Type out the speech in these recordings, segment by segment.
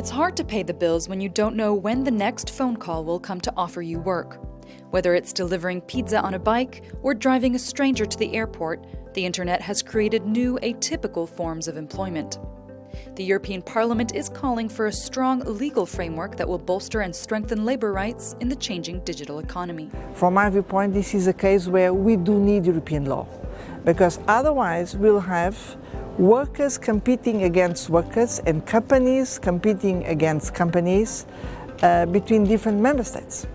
It's hard to pay the bills when you don't know when the next phone call will come to offer you work. Whether it's delivering pizza on a bike or driving a stranger to the airport, the internet has created new atypical forms of employment. The European Parliament is calling for a strong legal framework that will bolster and strengthen labour rights in the changing digital economy. From my viewpoint, this is a case where we do need European law, because otherwise we'll have workers competing against workers and companies competing against companies uh, between different member states.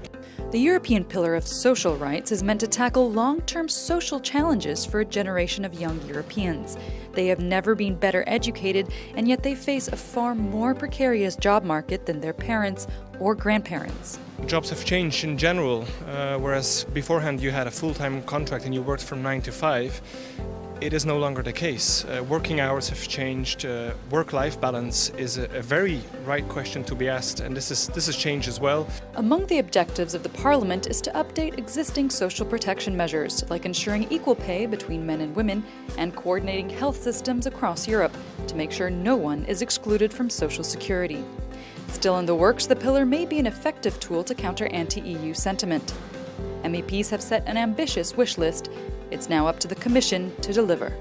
The European Pillar of Social Rights is meant to tackle long term social challenges for a generation of young Europeans. They have never been better educated, and yet they face a far more precarious job market than their parents or grandparents. Jobs have changed in general, uh, whereas beforehand you had a full time contract and you worked from 9 to 5 it is no longer the case. Uh, working hours have changed. Uh, Work-life balance is a, a, very right question to be asked, and this is this has changed as well. Among the objectives of the Parliament is to update existing social protection measures, like ensuring equal pay between men and women, and coordinating health systems across Europe to make sure no one is excluded from social security. Still in the works, the pillar may be an effective tool to counter anti-EU sentiment. MEPs have set an ambitious wish list it's now up to the Commission to deliver.